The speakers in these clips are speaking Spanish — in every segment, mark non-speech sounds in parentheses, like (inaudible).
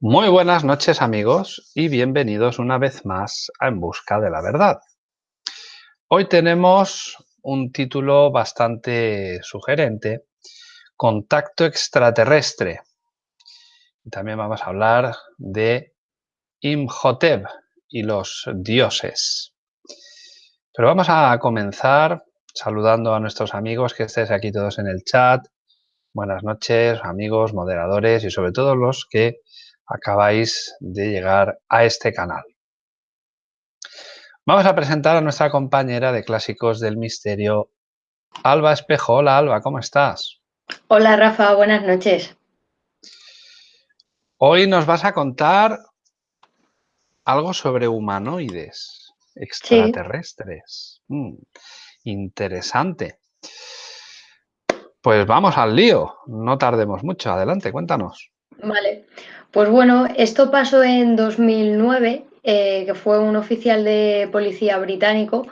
Muy buenas noches amigos y bienvenidos una vez más a En Busca de la Verdad. Hoy tenemos un título bastante sugerente, Contacto extraterrestre. También vamos a hablar de Imhotep y los dioses. Pero vamos a comenzar saludando a nuestros amigos que estéis aquí todos en el chat. Buenas noches, amigos, moderadores y sobre todo los que acabáis de llegar a este canal. Vamos a presentar a nuestra compañera de Clásicos del Misterio, Alba Espejo. Hola Alba, ¿cómo estás? Hola Rafa, buenas noches. Hoy nos vas a contar algo sobre humanoides extraterrestres. Mm, interesante. Pues vamos al lío, no tardemos mucho. Adelante, cuéntanos. Vale, pues bueno, esto pasó en 2009, eh, que fue un oficial de policía británico,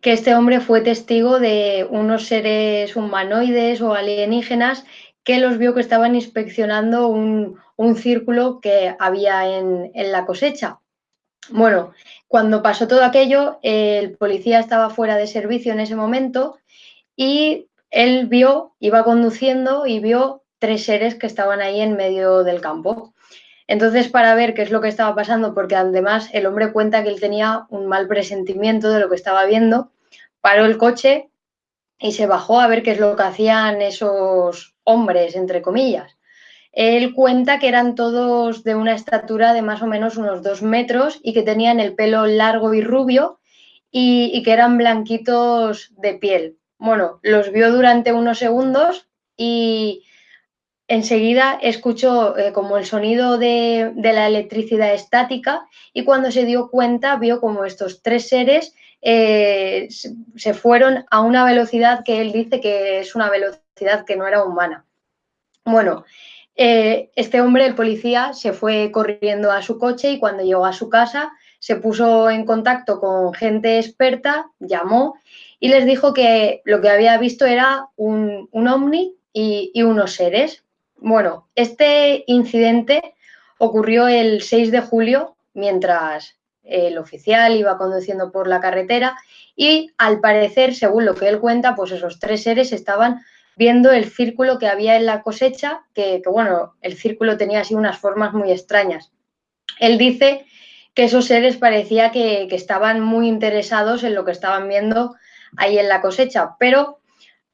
que este hombre fue testigo de unos seres humanoides o alienígenas que los vio que estaban inspeccionando un, círculo que había en, la cosecha. Bueno, cuando pasó todo aquello, el policía estaba fuera de servicio en ese momento y él vio, iba conduciendo y vio tres seres que estaban ahí en medio del campo. Entonces, para ver qué es lo que estaba pasando, porque además el hombre cuenta que él tenía un mal presentimiento de lo que estaba viendo, paró el coche y se bajó a ver qué es lo que hacían esos hombres, entre comillas. Él cuenta que eran todos de una estatura de más o menos unos dos metros y que tenían el pelo largo y rubio y, que eran blanquitos de piel. Bueno, los vio durante unos segundos y, enseguida escuchó eh, como el sonido de, la electricidad estática y cuando se dio cuenta vio como estos tres seres eh, se fueron a una velocidad que él dice que es una velocidad que no era humana. Bueno, eh, este hombre, el policía, se fue corriendo a su coche y cuando llegó a su casa se puso en contacto con gente experta, llamó y les dijo que lo que había visto era un, ovni y unos seres. Bueno, este incidente ocurrió el 6 de julio mientras el oficial iba conduciendo por la carretera y al parecer, según lo que él cuenta, pues esos tres seres estaban viendo el círculo que había en la cosecha, que, bueno, el círculo tenía así unas formas muy extrañas. Él dice que esos seres parecía que, que estaban muy interesados en lo que estaban viendo ahí en la cosecha, pero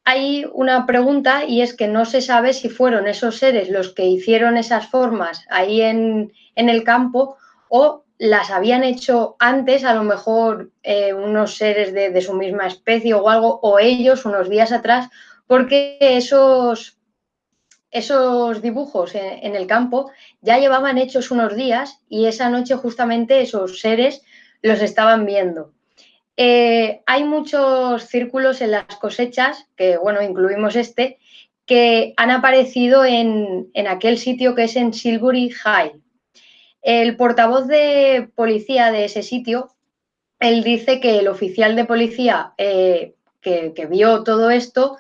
hay una pregunta y es que no se sabe si fueron esos seres los que hicieron esas formas ahí en, el campo o las habían hecho antes, a lo mejor eh, unos seres de, su misma especie o algo, o ellos unos días atrás, porque esos, esos dibujos en, el campo ya llevaban hechos unos días y esa noche justamente esos seres los estaban viendo. Eh, hay muchos círculos en las cosechas, que bueno, incluimos este, que han aparecido en, aquel sitio que es en Silbury High. El portavoz de policía de ese sitio, él dice que el oficial de policía eh, que, vio todo esto,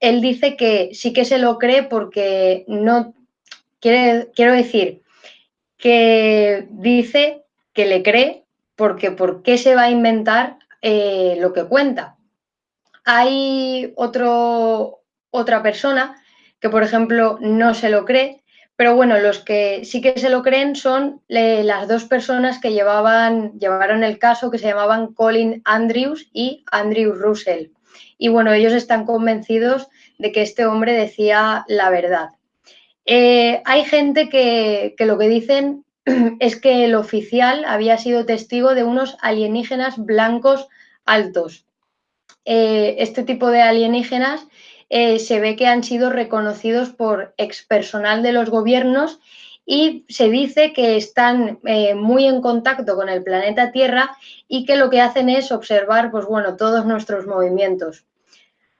él dice que sí que se lo cree porque no, quiero decir, que dice que le cree porque ¿por qué se va a inventar eh, lo que cuenta? Hay otro, otra persona que, por ejemplo, no se lo cree, pero bueno, los que sí que se lo creen son las dos personas que llevaban, llevaron el caso, que se llamaban Colin Andrews y Andrew Russell. Y bueno, ellos están convencidos de que este hombre decía la verdad. Eh, hay gente que, que, lo que dicen (clears throat) es que el oficial había sido testigo de unos alienígenas blancos altos. Eh, este tipo de alienígenas eh, se ve que han sido reconocidos por expersonal de los gobiernos y se dice que están eh, muy en contacto con el planeta Tierra y que lo que hacen es observar pues, bueno, todos nuestros movimientos.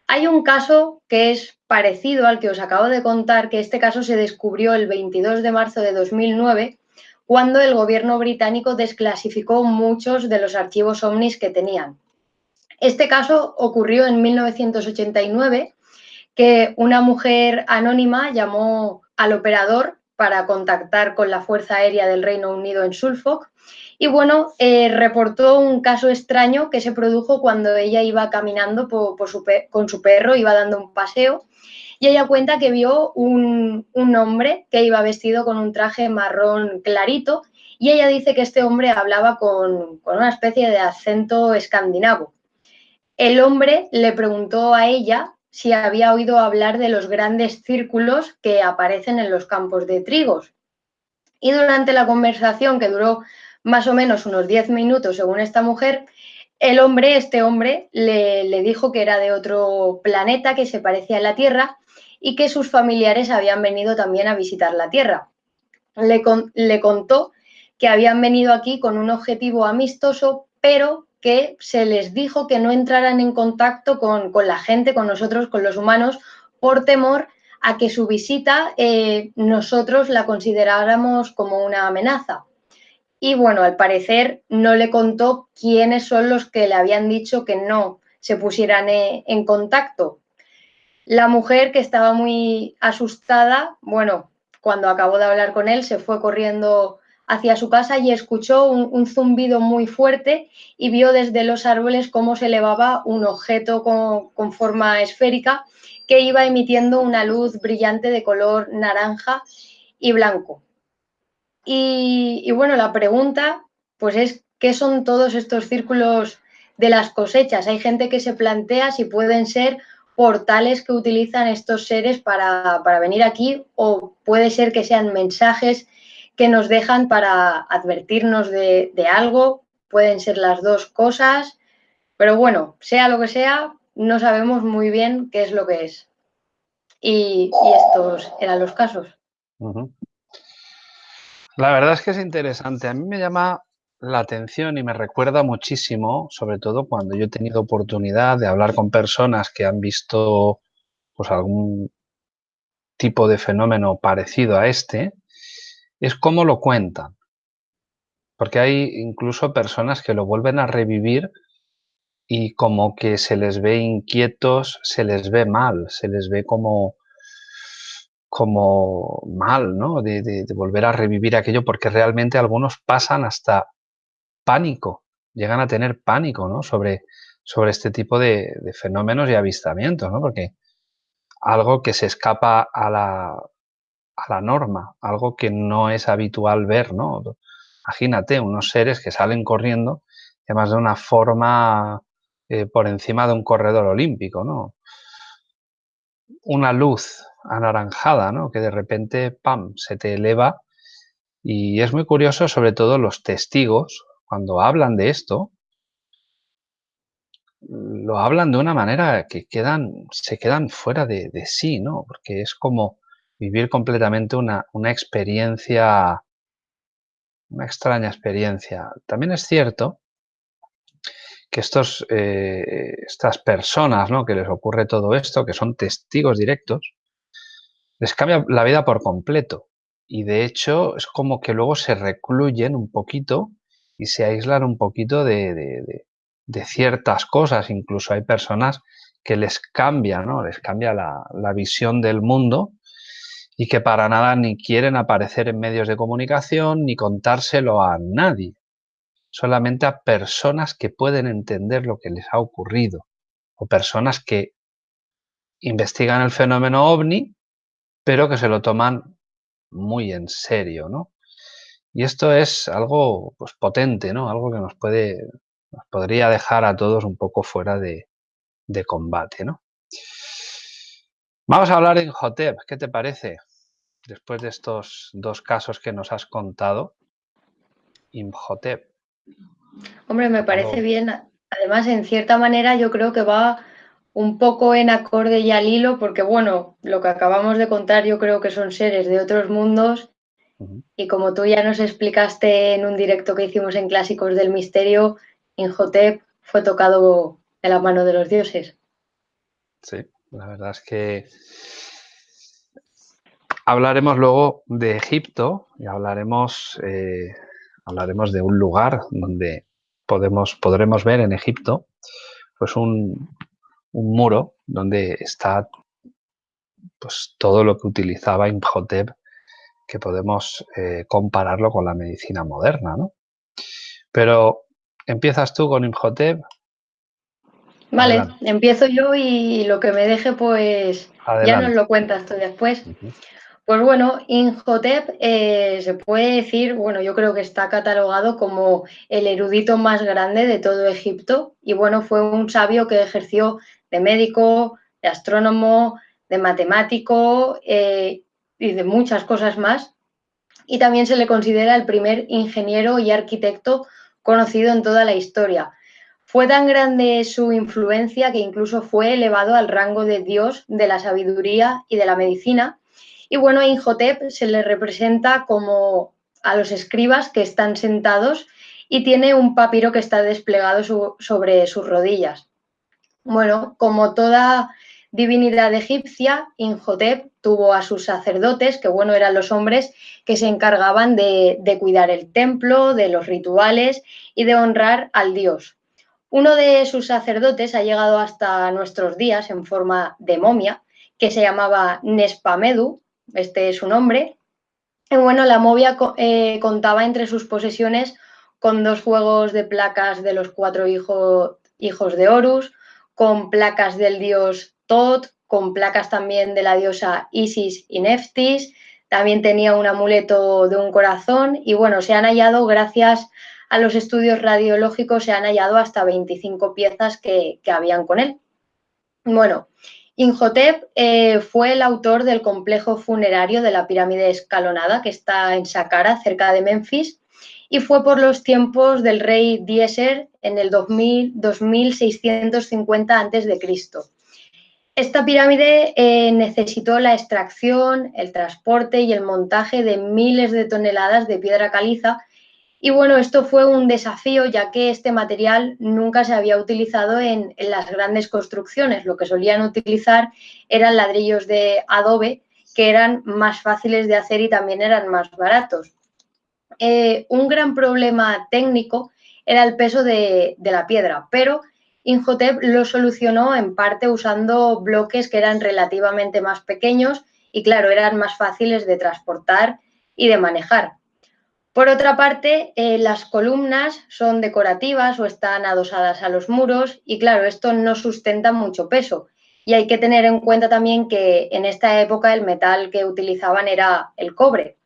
Hay un caso que es parecido al que os acabo de contar, que este caso se descubrió el 22 de marzo de 2009 cuando el gobierno británico desclasificó muchos de los archivos ovnis que tenían. Este caso ocurrió en 1989, que una mujer anónima llamó al operador para contactar con la Fuerza Aérea del Reino Unido en Suffolk. Y bueno, eh, reportó un caso extraño que se produjo cuando ella iba caminando con su perro, iba dando un paseo. Y ella cuenta que vio un, hombre que iba vestido con un traje marrón clarito y ella dice que este hombre hablaba con, con una especie de acento escandinavo. El hombre le preguntó a ella si había oído hablar de los grandes círculos que aparecen en los campos de trigos. Y durante la conversación, que duró más o menos unos 10 minutos, según esta mujer, el hombre, este hombre, le, dijo que era de otro planeta que se parecía a la Tierra y que sus familiares habían venido también a visitar la Tierra. Le, contó que habían venido aquí con un objetivo amistoso, pero que se les dijo que no entraran en contacto con, la gente, con nosotros, con los humanos, por temor a que su visita eh, nosotros la consideráramos como una amenaza. Y bueno, al parecer no le contó quiénes son los que le habían dicho que no se pusieran eh, en contacto. La mujer que estaba muy asustada, bueno, cuando acabó de hablar con él, se fue corriendo hacia su casa y escuchó un, zumbido muy fuerte y vio desde los árboles cómo se elevaba un objeto con, forma esférica que iba emitiendo una luz brillante de color naranja y blanco. Y, y, bueno, la pregunta pues es ¿qué son todos estos círculos de las cosechas? Hay gente que se plantea si pueden ser portales que utilizan estos seres para, para venir aquí o puede ser que sean mensajes que nos dejan para advertirnos de, algo, pueden ser las dos cosas, pero bueno, sea lo que sea, no sabemos muy bien qué es lo que es. Y, estos eran los casos. La verdad es que es interesante. A mí me llama la atención y me recuerda muchísimo, sobre todo cuando yo he tenido oportunidad de hablar con personas que han visto pues algún tipo de fenómeno parecido a este, es cómo lo cuentan. Porque hay incluso personas que lo vuelven a revivir y como que se les ve inquietos, se les ve mal, se les ve como, como mal, ¿no? De, volver a revivir aquello, porque realmente algunos pasan hasta pánico, llegan a tener pánico, ¿no? Sobre, sobre este tipo de, fenómenos y avistamientos, ¿no? Porque algo que se escapa a la, a la norma, algo que no es habitual ver, ¿no? Imagínate unos seres que salen corriendo, además de una forma eh, por encima de un corredor olímpico, ¿no? Una luz anaranjada, ¿no? Que de repente, ¡pam!, se te eleva y es muy curioso, sobre todo los testigos, cuando hablan de esto, lo hablan de una manera que quedan, se quedan fuera de, sí, ¿no? Porque es como vivir completamente una, experiencia, una extraña experiencia. También es cierto que estos, eh, estas personas ¿no? que les ocurre todo esto, que son testigos directos, les cambia la vida por completo. Y de hecho es como que luego se recluyen un poquito y se aíslan un poquito de, ciertas cosas. Incluso hay personas que les cambia, ¿no? Les cambia la, la visión del mundo y que para nada ni quieren aparecer en medios de comunicación ni contárselo a nadie, solamente a personas que pueden entender lo que les ha ocurrido o personas que investigan el fenómeno ovni, pero que se lo toman muy en serio, ¿no? Y esto es algo pues, potente, ¿no? Algo que nos puede, nos podría dejar a todos un poco fuera de, de combate, ¿no? Vamos a hablar en Hotep, ¿qué te parece? después de estos dos casos que nos has contado, Imhotep. Hombre, me parece bien. Además, en cierta manera, yo creo que va un poco en acorde y al hilo, porque bueno, lo que acabamos de contar yo creo que son seres de otros mundos y como tú ya nos explicaste en un directo que hicimos en Clásicos del Misterio, Imhotep fue tocado de la mano de los dioses. Sí, la verdad es que Hablaremos luego de Egipto y hablaremos, eh, hablaremos de un lugar donde podemos, podremos ver en Egipto pues un, muro donde está pues, todo lo que utilizaba Imhotep que podemos eh, compararlo con la medicina moderna, ¿no? Pero empiezas tú con Imhotep. Vale, empiezo yo y lo que me deje, pues ya nos lo cuentas tú después. Pues bueno, Imhotep eh, se puede decir, bueno, yo creo que está catalogado como el erudito más grande de todo Egipto y bueno, fue un sabio que ejerció de médico, de astrónomo, de matemático eh, y de muchas cosas más. Y también se le considera el primer ingeniero y arquitecto conocido en toda la historia. Fue tan grande su influencia que incluso fue elevado al rango de dios de la sabiduría y de la medicina. Y bueno, a Inhotep se le representa como a los escribas que están sentados y tiene un papiro que está desplegado sobre sus rodillas. Bueno, como toda divinidad egipcia, Inhotep tuvo a sus sacerdotes, que bueno, eran los hombres que se encargaban de, cuidar el templo, de los rituales y de honrar al dios. Uno de sus sacerdotes ha llegado hasta nuestros días en forma de momia, que se llamaba Nespamedu, este es su nombre. Y bueno, la momia eh, contaba entre sus posesiones con dos juegos de placas de los cuatro hijos de Horus, con placas del dios Tot, con placas también de la diosa Isis y Neftis. También tenía un amuleto de un corazón y bueno, se han hallado, gracias a los estudios radiológicos, se han hallado hasta 25 piezas que, habían con él. Bueno, Inhotep eh, fue el autor del complejo funerario de la pirámide escalonada que está en Saqqara, cerca de Memphis, y fue por los tiempos del rey Dieser en el 2000, 2650 a.C. Esta pirámide eh, necesitó la extracción, el transporte y el montaje de miles de toneladas de piedra caliza y bueno, esto fue un desafío ya que este material nunca se había utilizado en, las grandes construcciones. Lo que solían utilizar eran ladrillos de adobe que eran más fáciles de hacer y también eran más baratos. Eh, un gran problema técnico era el peso de, de la piedra, pero Inhotep lo solucionó en parte usando bloques que eran relativamente más pequeños y, claro, eran más fáciles de transportar y de manejar. Por otra parte, eh, las columnas son decorativas o están adosadas a los muros y, claro, esto no sustenta mucho peso. Y hay que tener en cuenta también que en esta época el metal que utilizaban era el cobre.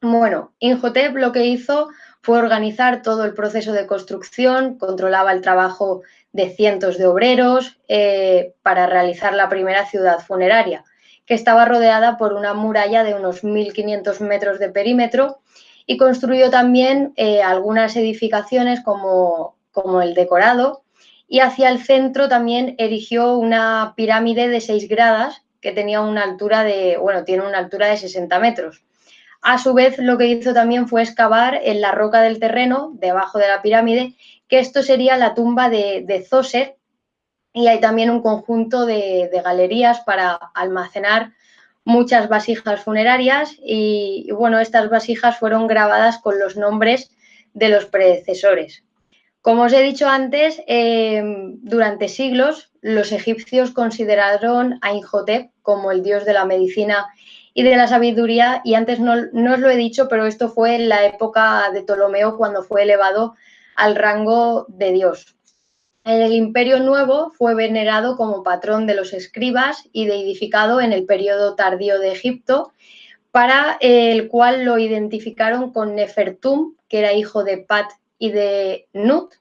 Bueno, Inhotep lo que hizo fue organizar todo el proceso de construcción, controlaba el trabajo de cientos de obreros eh, para realizar la primera ciudad funeraria, que estaba rodeada por una muralla de unos 1.500 metros de perímetro y construyó también eh, algunas edificaciones como, como el decorado y hacia el centro también erigió una pirámide de 6 gradas que tenía una altura de, bueno, tiene una altura de 60 metros. A su vez, lo que hizo también fue excavar en la roca del terreno, debajo de la pirámide, que esto sería la tumba de, de y hay también un conjunto de, galerías para almacenar muchas vasijas funerarias y, bueno, estas vasijas fueron grabadas con los nombres de los predecesores. Como os he dicho antes, eh, durante siglos los egipcios consideraron a Inhotep como el dios de la medicina y de la sabiduría y antes no, no os lo he dicho, pero esto fue en la época de Ptolomeo cuando fue elevado al rango de Dios. En el Imperio Nuevo fue venerado como patrón de los escribas y deidificado en el periodo tardío de Egipto, para el cual lo identificaron con Nefertum, que era hijo de Pat y de Nut,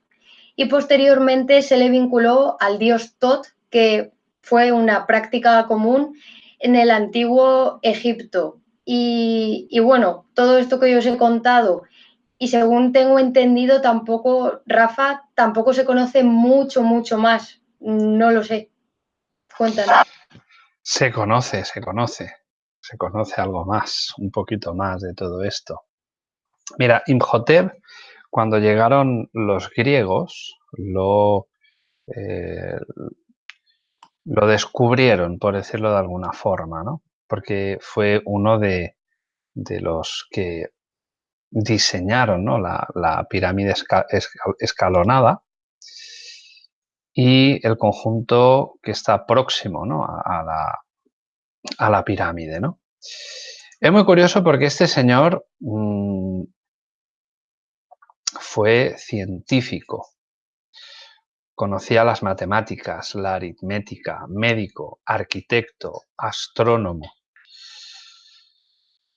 y posteriormente se le vinculó al dios Tot, que fue una práctica común en el antiguo Egipto. Y, y bueno, todo esto que yo os he contado y según tengo entendido, tampoco, Rafa, tampoco se conoce mucho, mucho más. No lo sé. Cuéntanos. Se conoce, se conoce. Se conoce algo más, un poquito más de todo esto. Mira, Imhotep, cuando llegaron los griegos, lo, eh, lo descubrieron, por decirlo de alguna forma, ¿no? Porque fue uno de, de los que diseñaron la, pirámide escalonada y el conjunto que está próximo a, la, pirámide. Es muy curioso porque este señor mm, fue científico, conocía las matemáticas, la aritmética, médico, arquitecto, astrónomo.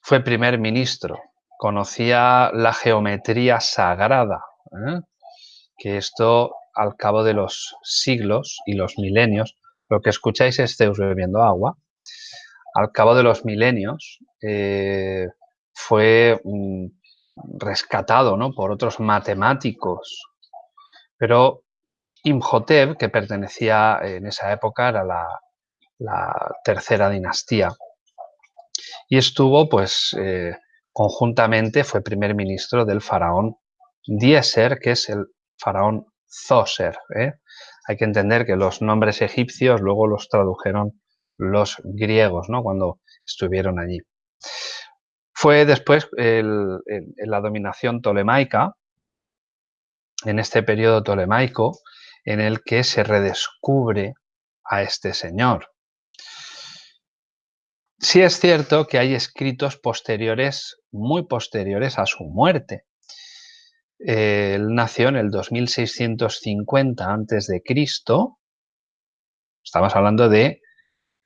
Fue primer ministro, conocía la geometría sagrada, ¿eh? que esto al cabo de los siglos y los milenios, lo que escucháis es Zeus bebiendo agua, al cabo de los milenios eh, fue mm, rescatado ¿no? por otros matemáticos, pero Imhotep, que pertenecía en esa época, era la, tercera dinastía, y estuvo pues eh, conjuntamente, fue primer ministro del faraón Dieser, que es el faraón Zoser. ¿eh? Hay que entender que los nombres egipcios luego los tradujeron los griegos, ¿no? Cuando estuvieron allí. Fue después en la dominación tolemaica, en este periodo tolemaico, en el que se redescubre a este señor. Sí es cierto que hay escritos posteriores, muy posteriores a su muerte. Él nació en el 2650 a.C. Estamos hablando de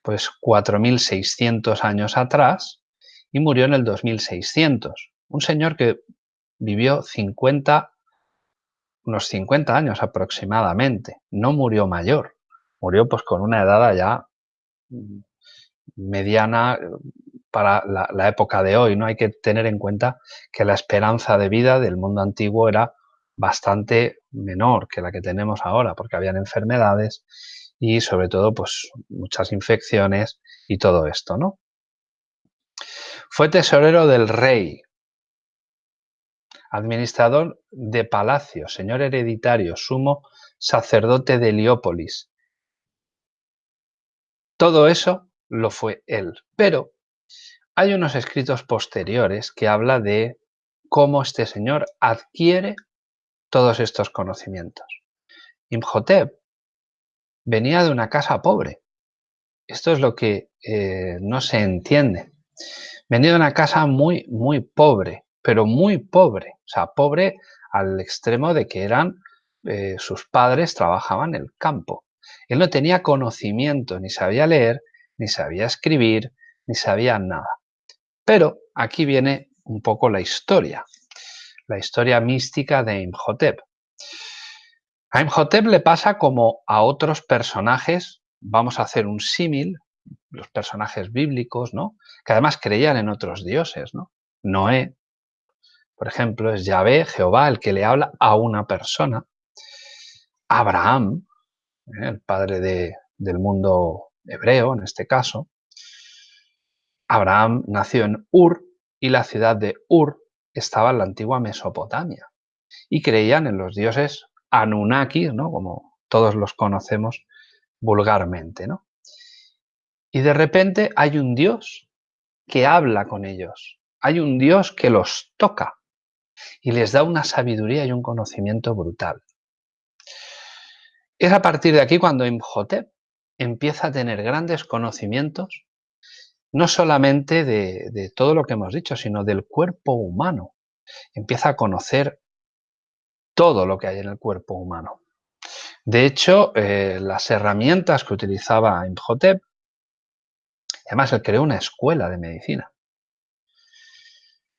pues 4.600 años atrás y murió en el 2600. Un señor que vivió 50, unos 50 años aproximadamente. No murió mayor, murió pues con una edad ya mediana eh, para la, época de hoy. No hay que tener en cuenta que la esperanza de vida del mundo antiguo era bastante menor que la que tenemos ahora, porque habían enfermedades y sobre todo pues muchas infecciones y todo esto, ¿no? Fue tesorero del rey, administrador de palacio, señor hereditario, sumo sacerdote de Heliópolis. Todo eso lo fue él, pero hay unos escritos posteriores que habla de cómo este señor adquiere todos estos conocimientos. Imhotep venía de una casa pobre. Esto es lo que eh, no se entiende. Venía de una casa muy, muy pobre, pero muy pobre. O sea, pobre al extremo de que eran, eh, sus padres trabajaban en el campo. Él no tenía conocimiento, ni sabía leer, ni sabía escribir, ni sabía nada. Pero aquí viene un poco la historia, la historia mística de Imhotep. A Imhotep le pasa como a otros personajes, vamos a hacer un símil, los personajes bíblicos, ¿no? Que además creían en otros dioses, ¿no? Noé, por ejemplo, es Yahvé, Jehová, el que le habla a una persona. Abraham, ¿eh? el padre del mundo hebreo en este caso. Abraham nació en Ur y la ciudad de Ur estaba en la antigua Mesopotamia y creían en los dioses Anunnakis, ¿no? como todos los conocemos vulgarmente. ¿no? Y de repente hay un Dios que habla con ellos, hay un Dios que los toca y les da una sabiduría y un conocimiento brutal. Es a partir de aquí cuando Imhotep empieza a tener grandes conocimientos, no solamente de, todo lo que hemos dicho, sino del cuerpo humano. Empieza a conocer todo lo que hay en el cuerpo humano. De hecho, eh, las herramientas que utilizaba Imhotep, además él creó una escuela de medicina.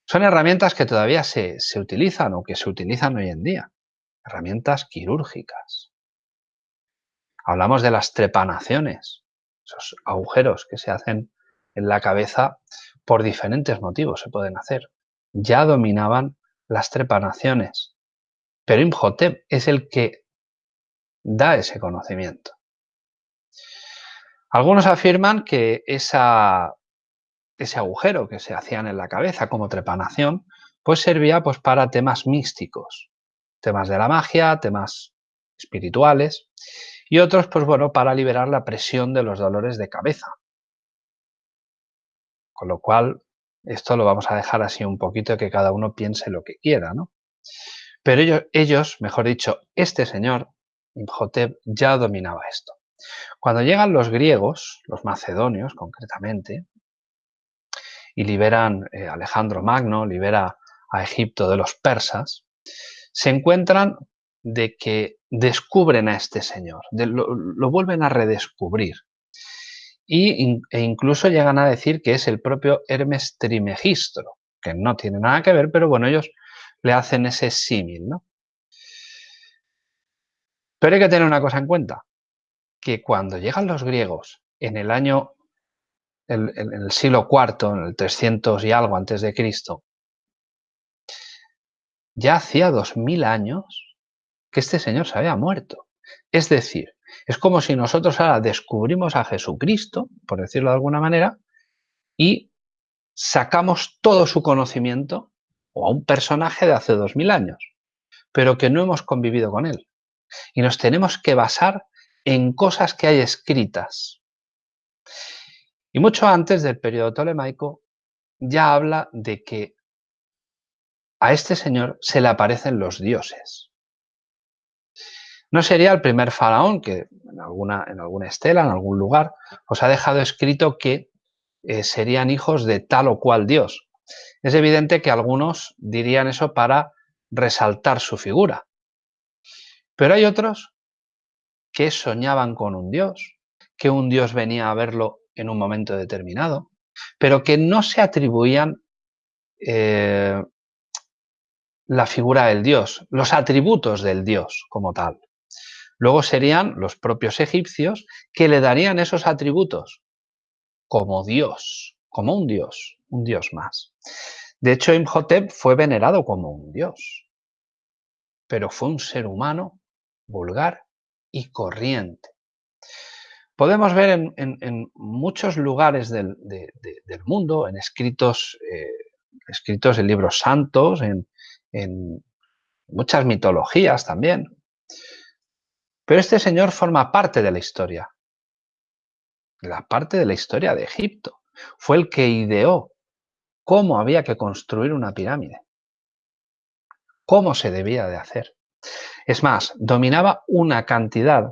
Son herramientas que todavía se, se utilizan o que se utilizan hoy en día. Herramientas quirúrgicas. Hablamos de las trepanaciones, esos agujeros que se hacen en la cabeza por diferentes motivos se pueden hacer. Ya dominaban las trepanaciones. Pero Imhotep es el que da ese conocimiento. Algunos afirman que esa, ese agujero que se hacían en la cabeza como trepanación, pues servía pues, para temas místicos, temas de la magia, temas espirituales, y otros, pues bueno, para liberar la presión de los dolores de cabeza. Con lo cual, esto lo vamos a dejar así un poquito que cada uno piense lo que quiera, ¿no? Pero ellos, mejor dicho, este señor, Imhotep, ya dominaba esto. Cuando llegan los griegos, los macedonios concretamente, y liberan eh, Alejandro Magno, libera a Egipto de los persas, se encuentran de que descubren a este señor, lo, vuelven a redescubrir. Y, e incluso llegan a decir que es el propio Hermes Trimegistro, que no tiene nada que ver, pero bueno, ellos le hacen ese símil, ¿no? Pero hay que tener una cosa en cuenta, que cuando llegan los griegos en el año, en, el siglo IV, en el 300 y algo antes de Cristo, ya hacía dos mil años que este señor se había muerto. Es decir, es como si nosotros ahora descubrimos a Jesucristo, por decirlo de alguna manera, y sacamos todo su conocimiento o a un personaje de hace dos mil años, pero que no hemos convivido con él. Y nos tenemos que basar en cosas que hay escritas. Y mucho antes del periodo tolemaico ya habla de que a este señor se le aparecen los dioses. No sería el primer faraón que en alguna, estela, en algún lugar, os ha dejado escrito que eh, serían hijos de tal o cual dios. Es evidente que algunos dirían eso para resaltar su figura. Pero hay otros que soñaban con un dios, que un dios venía a verlo en un momento determinado, pero que no se atribuían eh, la figura del dios, los atributos del dios como tal. Luego serían los propios egipcios que le darían esos atributos como dios, como un dios, un dios más. De hecho, Imhotep fue venerado como un dios, pero fue un ser humano vulgar y corriente. Podemos ver en, muchos lugares del, mundo, en escritos, eh, escritos en libros santos, en, en muchas mitologías también. Pero este señor forma parte de la historia, la parte de la historia de Egipto. Fue el que ideó cómo había que construir una pirámide, cómo se debía de hacer. Es más, dominaba una cantidad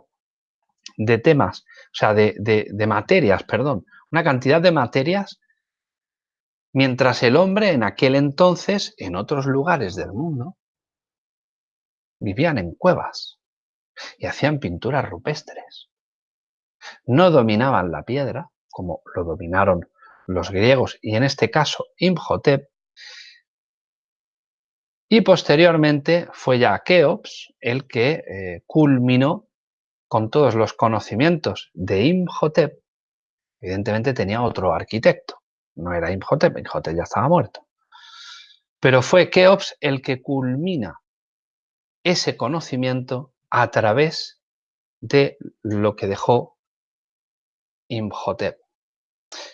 de temas, o sea, de, de materias, perdón, una cantidad de materias mientras el hombre en aquel entonces, en otros lugares del mundo, vivían en cuevas y hacían pinturas rupestres. No dominaban la piedra, como lo dominaron los griegos y en este caso Imhotep, y posteriormente fue ya Keops el que eh, culminó con todos los conocimientos de Imhotep. Evidentemente tenía otro arquitecto, no era Imhotep, Imhotep ya estaba muerto. Pero fue Keops el que culmina ese conocimiento a través de lo que dejó Imhotep.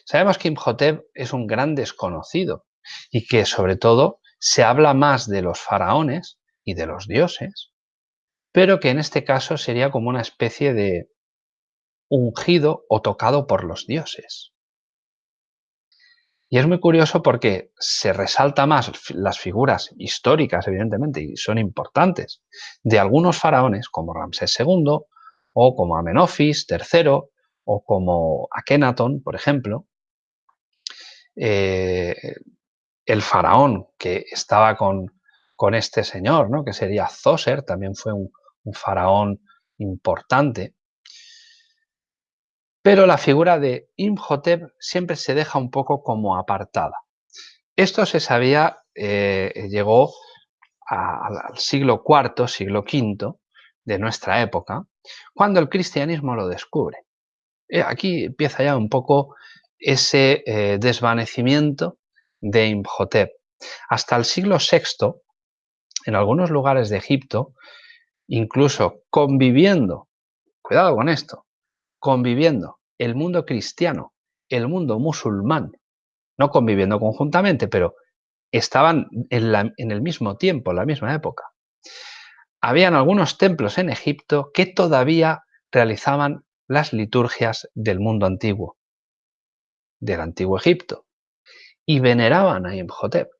Sabemos que Imhotep es un gran desconocido y que sobre todo se habla más de los faraones y de los dioses, pero que en este caso sería como una especie de ungido o tocado por los dioses. Y es muy curioso porque se resalta más las figuras históricas, evidentemente, y son importantes, de algunos faraones como Ramsés II o como Amenofis III o como Akenatón, por ejemplo. Eh, el faraón que estaba con, con, este señor, ¿no? que sería Zoser, también fue un faraón importante. Pero la figura de Imhotep siempre se deja un poco como apartada. Esto se sabía, eh, llegó al siglo IV, siglo V de nuestra época, cuando el cristianismo lo descubre. Eh, aquí empieza ya un poco ese eh, desvanecimiento de Imhotep. Hasta el siglo VI, en algunos lugares de Egipto, incluso conviviendo, cuidado con esto, conviviendo el mundo cristiano, el mundo musulmán, no conviviendo conjuntamente, pero estaban en, el mismo tiempo, en la misma época. Habían algunos templos en Egipto que todavía realizaban las liturgias del mundo antiguo, del antiguo Egipto, y veneraban a Imhotep.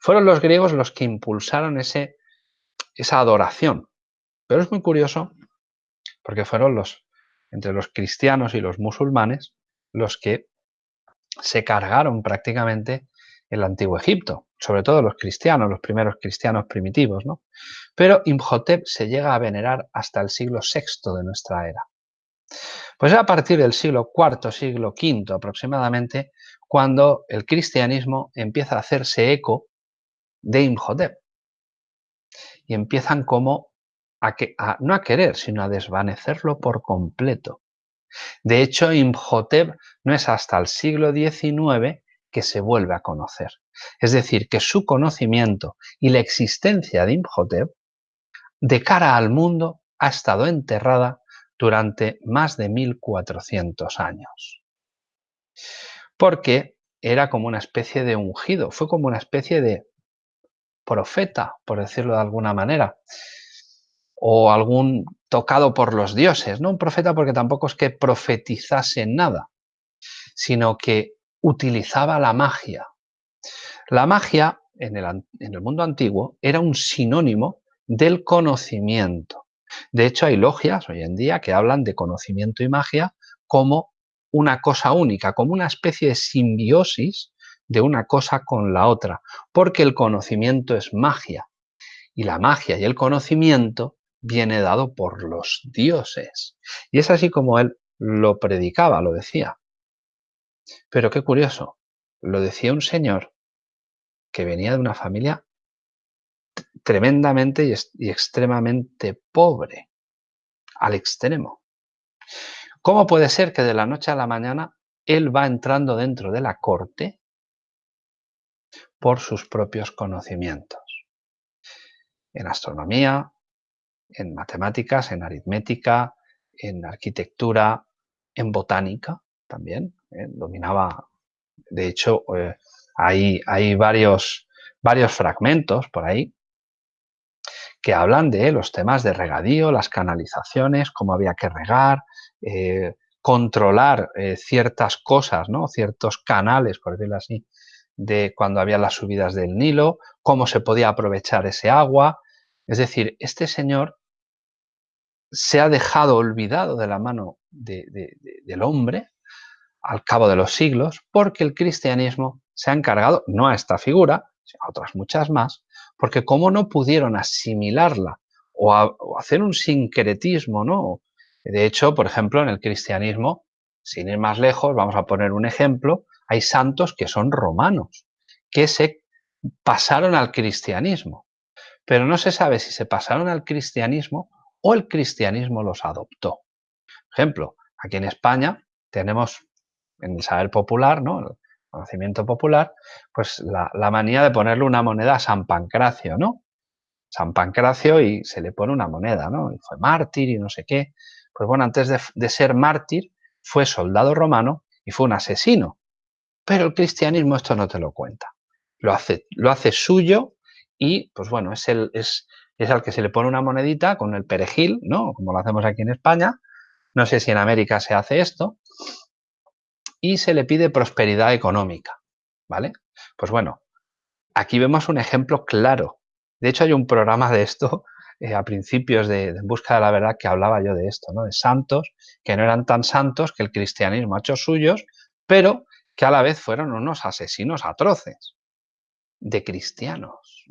Fueron los griegos los que impulsaron ese, esa adoración. Pero es muy curioso porque fueron los, entre los cristianos y los musulmanes, los que se cargaron prácticamente el antiguo Egipto, sobre todo los cristianos, los primeros cristianos primitivos, ¿no? Pero Imhotep se llega a venerar hasta el siglo VI de nuestra era. Pues a partir del siglo IV, siglo V aproximadamente, cuando el cristianismo empieza a hacerse eco de Imhotep. Y empiezan como a, no a querer, sino a desvanecerlo por completo. De hecho, Imhotep no es hasta el siglo XIX que se vuelve a conocer. Es decir, que su conocimiento y la existencia de Imhotep de cara al mundo ha estado enterrada durante más de 1400 años. Porque era como una especie de ungido, fue como una especie de profeta, por decirlo de alguna manera, o algún tocado por los dioses, no un profeta porque tampoco es que profetizase nada, sino que utilizaba la magia. La magia en el, en el mundo antiguo era un sinónimo del conocimiento. De hecho, hay logias hoy en día que hablan de conocimiento y magia como una cosa única, como una especie de simbiosis de una cosa con la otra, porque el conocimiento es magia. Y la magia y el conocimiento viene dado por los dioses. Y es así como él lo predicaba, lo decía. Pero qué curioso, lo decía un señor que venía de una familia tremendamente y, extremadamente pobre, al extremo. ¿Cómo puede ser que de la noche a la mañana él va entrando dentro de la corte por sus propios conocimientos? En astronomía, en matemáticas, en aritmética, en arquitectura, en botánica también. ¿eh? Dominaba, de hecho, eh, hay, hay varios, varios fragmentos por ahí que hablan de los temas de regadío, las canalizaciones, cómo había que regar, eh, controlar ciertas cosas, ¿no? ciertos canales, por decirlo así, de cuando había las subidas del Nilo, cómo se podía aprovechar ese agua. Es decir, este señor se ha dejado olvidado de la mano del hombre al cabo de los siglos porque el cristianismo se ha encargado, no a esta figura, sino a otras muchas más, porque como no pudieron asimilarla o, hacer un sincretismo, ¿no? De hecho, por ejemplo, en el cristianismo, sin ir más lejos, vamos a poner un ejemplo, hay santos que son romanos, que se pasaron al cristianismo, pero no se sabe si se pasaron al cristianismo o el cristianismo los adoptó. Ejemplo, aquí en España tenemos en el saber popular, ¿no? conocimiento popular, pues la, manía de ponerle una moneda a San Pancracio, ¿no? San Pancracio y se le pone una moneda, ¿no? Y fue mártir y no sé qué. Pues bueno, antes de, ser mártir, fue soldado romano y fue un asesino. Pero el cristianismo esto no te lo cuenta. Lo hace, lo hace suyo y, pues bueno, es, el, es, es al que se le pone una monedita con el perejil, ¿no? Como lo hacemos aquí en España. No sé si en América se hace esto y se le pide prosperidad económica, ¿vale? Pues bueno, aquí vemos un ejemplo claro. De hecho, hay un programa de esto (laughs) eh, a principios de, En Busca de la Verdad que hablaba yo de esto, ¿no? De santos que no eran tan santos que el cristianismo ha hecho suyos, pero que a la vez fueron unos asesinos atroces de cristianos.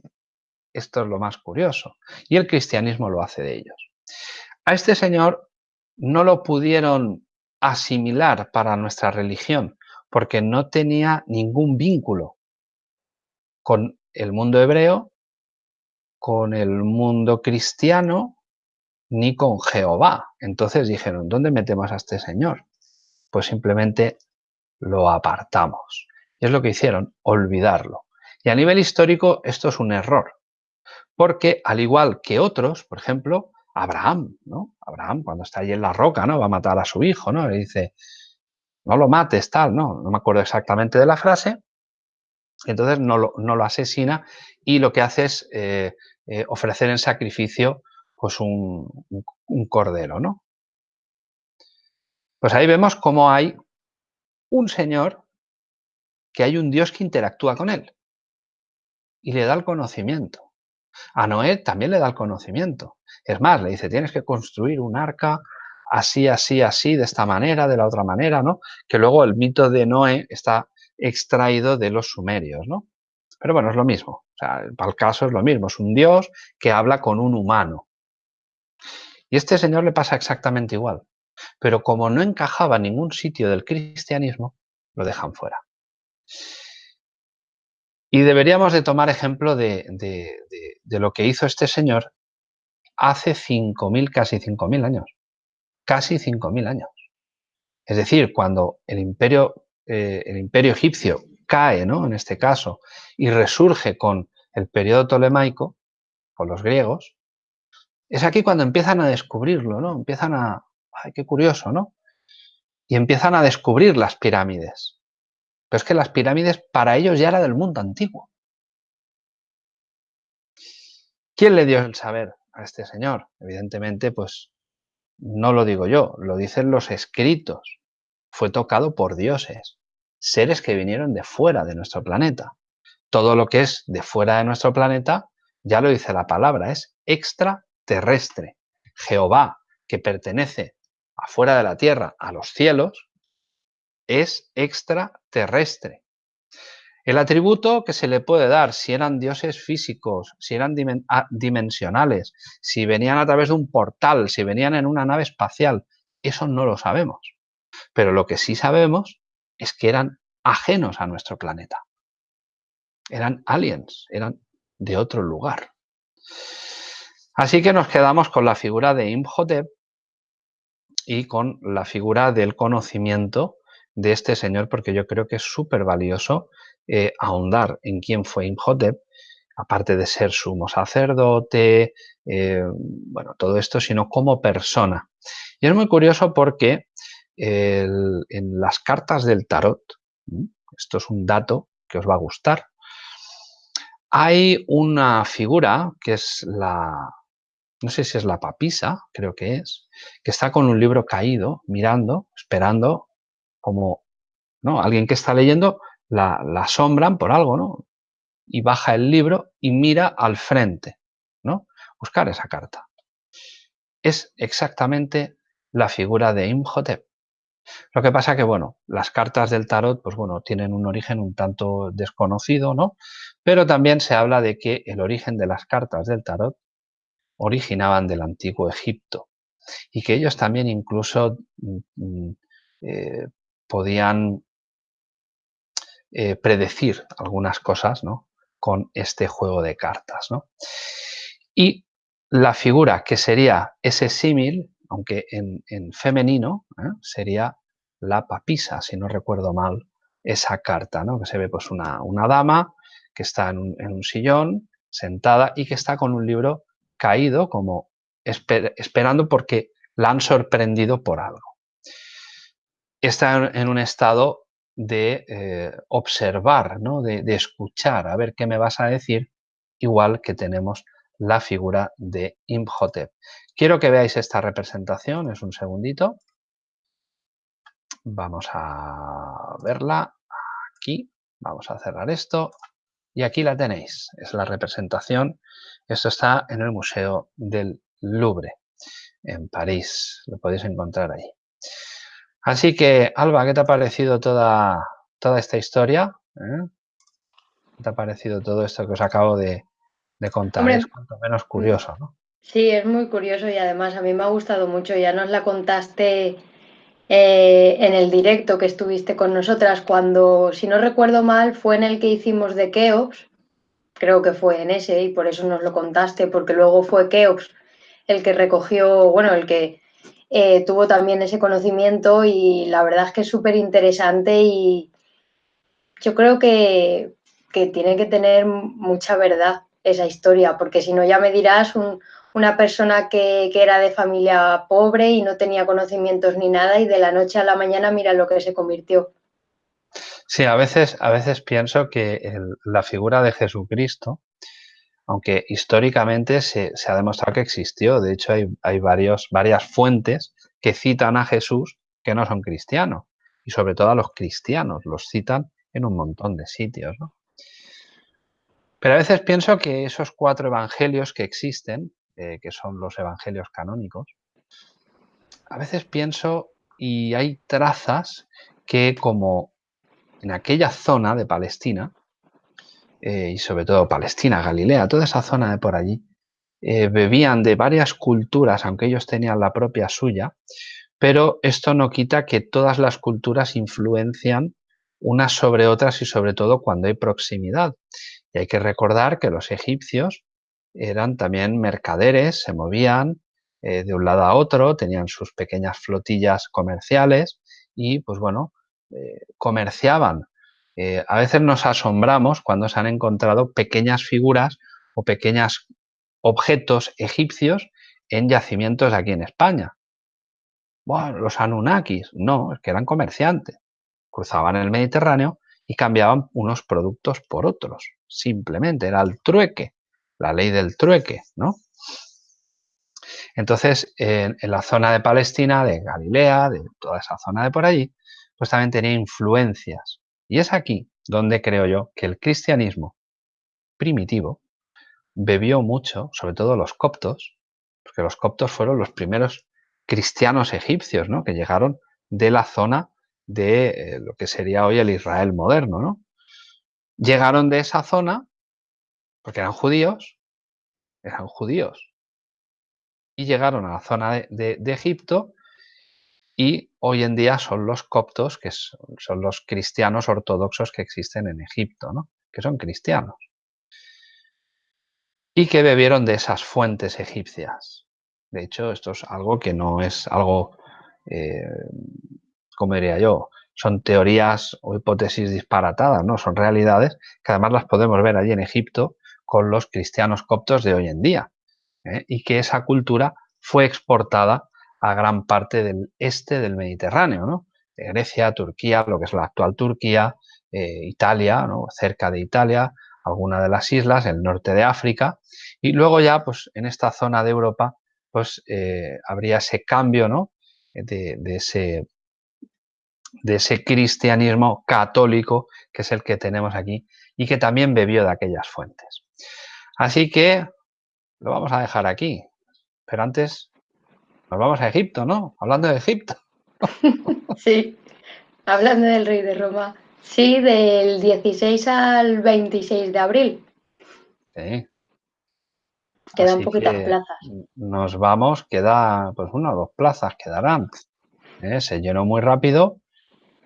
Esto es lo más curioso. Y el cristianismo lo hace de ellos. A este señor no lo pudieron asimilar para nuestra religión, porque no tenía ningún vínculo con el mundo hebreo, con el mundo cristiano, ni con Jehová. Entonces dijeron, ¿dónde metemos a este señor? Pues simplemente lo apartamos. Y es lo que hicieron, olvidarlo. Y a nivel histórico esto es un error, porque al igual que otros, por ejemplo, Abraham, ¿no? Abraham, cuando está allí en la roca, ¿no? Va a matar a su hijo, ¿no? Le dice, no lo mates, tal, ¿no? No me acuerdo exactamente de la frase. Entonces no lo, no lo asesina y lo que hace es eh, eh, ofrecer en sacrificio pues un, un cordero, ¿no? Pues ahí vemos cómo hay un señor que hay un Dios que interactúa con él y le da el conocimiento. A Noé también le da el conocimiento. Es más, le dice, tienes que construir un arca así, así, así, de esta manera, de la otra manera, ¿no? Que luego el mito de Noé está extraído de los sumerios, ¿no? Pero bueno, es lo mismo. O sea, para el caso es lo mismo. Es un dios que habla con un humano. Y este señor le pasa exactamente igual. Pero como no encajaba en ningún sitio del cristianismo, lo dejan fuera. Y deberíamos de tomar ejemplo de, lo que hizo este señor hace 5.000, casi 5.000 años. Casi 5.000 años. Es decir, cuando el imperio, eh, el imperio egipcio cae, ¿no? en este caso, y resurge con el periodo tolemaico, con los griegos, es aquí cuando empiezan a descubrirlo, ¿no? Empiezan a... ¡Ay, qué curioso, ¿no? Y empiezan a descubrir las pirámides. Pero es que las pirámides para ellos ya era del mundo antiguo. ¿Quién le dio el saber a este señor? Evidentemente, pues no lo digo yo, lo dicen los escritos. Fue tocado por dioses, seres que vinieron de fuera de nuestro planeta. Todo lo que es de fuera de nuestro planeta, ya lo dice la palabra, es extraterrestre. Jehová, que pertenece afuera de la tierra, a los cielos, es extraterrestre. El atributo que se le puede dar, si eran dioses físicos, si eran ah, dimensionales, si venían a través de un portal, si venían en una nave espacial, eso no lo sabemos. Pero lo que sí sabemos es que eran ajenos a nuestro planeta. Eran aliens, eran de otro lugar. Así que nos quedamos con la figura de Imhotep y con la figura del conocimiento de este señor porque yo creo que es súper valioso eh, ahondar en quién fue Imhotep, aparte de ser sumo sacerdote, eh, bueno, todo esto, sino como persona. Y es muy curioso porque en las cartas del tarot, esto es un dato que os va a gustar, hay una figura que es la, no sé si es la papisa, creo que es, que está con un libro caído, mirando, esperando como ¿no? alguien que está leyendo, la, asombran por algo, ¿no? Y baja el libro y mira al frente, ¿no? Buscar esa carta. Es exactamente la figura de Imhotep. Lo que pasa que, bueno, las cartas del tarot, pues bueno, tienen un origen un tanto desconocido, ¿no? Pero también se habla de que el origen de las cartas del tarot originaban del antiguo Egipto y que ellos también incluso mm, mm, eh, podían eh, predecir algunas cosas ¿no? con este juego de cartas. ¿no? Y la figura que sería ese símil, aunque en, femenino, ¿eh? sería la papisa, si no recuerdo mal, esa carta, ¿no? que se ve pues una, dama que está en un, sillón, sentada y que está con un libro caído, como esperando porque la han sorprendido por algo está en un estado de eh, observar, ¿no? de, escuchar, a ver qué me vas a decir, igual que tenemos la figura de Imhotep. Quiero que veáis esta representación, es un segundito. Vamos a verla aquí, vamos a cerrar esto y aquí la tenéis, es la representación. Esto está en el Museo del Louvre, en París, lo podéis encontrar ahí. Así que, Alba, ¿qué te ha parecido toda, toda esta historia? ¿Eh? ¿Qué te ha parecido todo esto que os acabo de, contar? es cuanto menos curioso, ¿no? Sí, es muy curioso y además a mí me ha gustado mucho. Ya nos la contaste eh, en el directo que estuviste con nosotras cuando, si no recuerdo mal, fue en el que hicimos de Keops. Creo que fue en ese y por eso nos lo contaste, porque luego fue Keops el que recogió, bueno, el que eh, tuvo también ese conocimiento y la verdad es que es súper interesante y yo creo que, tiene que tener mucha verdad esa historia, porque si no ya me dirás una persona que, era de familia pobre y no tenía conocimientos ni nada y de la noche a la mañana mira lo que se convirtió. Sí, a veces, a veces pienso que la figura de Jesucristo, aunque históricamente se, ha demostrado que existió. De hecho, hay, varios, varias fuentes que citan a Jesús que no son cristianos. Y sobre todo a los cristianos, los citan en un montón de sitios. Pero a veces pienso que esos cuatro evangelios que existen, eh, que son los evangelios canónicos, a veces pienso y hay trazas que como en aquella zona de Palestina, eh, y sobre todo Palestina, Galilea, toda esa zona de por allí, eh, bebían de varias culturas, aunque ellos tenían la propia suya, pero esto no quita que todas las culturas influencian unas sobre otras y sobre todo cuando hay proximidad. Y hay que recordar que los egipcios eran también mercaderes, se movían eh, de un lado a otro, tenían sus pequeñas flotillas comerciales y pues bueno, eh, comerciaban. A veces nos asombramos cuando se han encontrado pequeñas figuras o pequeños objetos egipcios en yacimientos aquí en España. Bueno, los Anunnakis, no, es que eran comerciantes. Cruzaban el Mediterráneo y cambiaban unos productos por otros. Simplemente era el trueque, la ley del trueque, ¿no? Entonces, en, en, la zona de Palestina, de Galilea, de toda esa zona de por allí, pues también tenía influencias. Y es aquí donde creo yo que el cristianismo primitivo bebió mucho, sobre todo los coptos, porque los coptos fueron los primeros cristianos egipcios, ¿no? Que llegaron de la zona de eh, lo que sería hoy el Israel moderno, ¿no? Llegaron de esa zona porque eran judíos, eran judíos, y llegaron a la zona de, Egipto y hoy en día son los coptos, que son los cristianos ortodoxos que existen en Egipto, ¿no? que son cristianos. Y que bebieron de esas fuentes egipcias. De hecho, esto es algo que no es algo, eh, como diría yo, son teorías o hipótesis disparatadas, ¿no? Son realidades que además las podemos ver allí en Egipto con los cristianos coptos de hoy en día. ¿eh? Y que esa cultura fue exportada a gran parte del este del Mediterráneo, ¿no? Grecia, Turquía, lo que es la actual Turquía, eh, Italia, ¿no? cerca de Italia, alguna de las islas, el norte de África, y luego ya, pues en esta zona de Europa, pues eh, habría ese cambio, ¿no? De, de, ese, de ese cristianismo católico que es el que tenemos aquí y que también bebió de aquellas fuentes. Así que lo vamos a dejar aquí, pero antes nos vamos a Egipto, ¿no? Hablando de Egipto. (laughs) sí, hablando del rey de Roma. Sí, del 16 al 26 de abril. Sí. Quedan Así poquitas plazas. Nos vamos, queda pues una o dos plazas quedarán. ¿Eh? Se llenó muy rápido,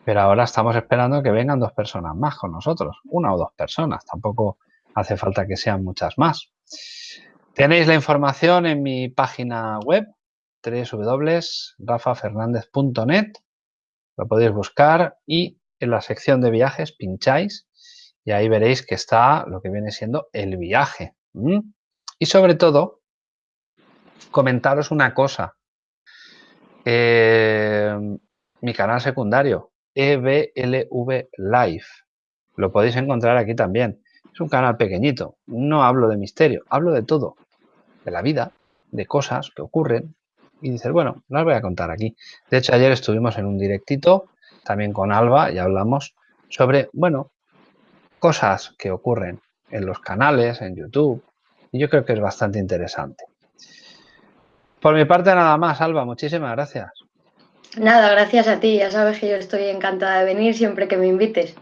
pero ahora estamos esperando que vengan dos personas más con nosotros. Una o dos personas, tampoco hace falta que sean muchas más. Tenéis la información en mi página web www.rafafernandez.net, lo podéis buscar y en la sección de viajes pincháis y ahí veréis que está lo que viene siendo el viaje. Y sobre todo, comentaros una cosa. Eh, mi canal secundario, EBLV Live, lo podéis encontrar aquí también. Es un canal pequeñito, no hablo de misterio, hablo de todo, de la vida, de cosas que ocurren, y dices, bueno, las voy a contar aquí. De hecho, ayer estuvimos en un directito, también con Alba, y hablamos sobre, bueno, cosas que ocurren en los canales, en YouTube, y yo creo que es bastante interesante. Por mi parte, nada más, Alba, muchísimas gracias. Nada, gracias a ti, ya sabes que yo estoy encantada de venir siempre que me invites.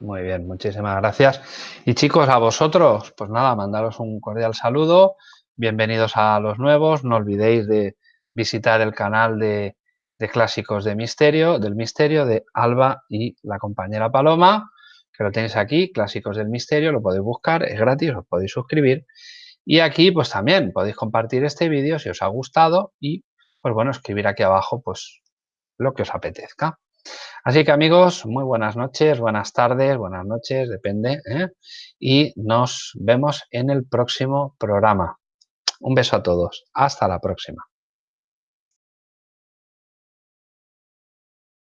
Muy bien, muchísimas gracias. Y chicos, a vosotros, pues nada, mandaros un cordial saludo Bienvenidos a los nuevos. No olvidéis de visitar el canal de, de, Clásicos de Misterio, del Misterio de Alba y la compañera Paloma, que lo tenéis aquí, Clásicos del Misterio, lo podéis buscar, es gratis, os podéis suscribir. Y aquí pues también podéis compartir este vídeo si os ha gustado y pues bueno, escribir aquí abajo pues lo que os apetezca. Así que amigos, muy buenas noches, buenas tardes, buenas noches, depende. ¿eh? Y nos vemos en el próximo programa. Un beso a todos. Hasta la próxima.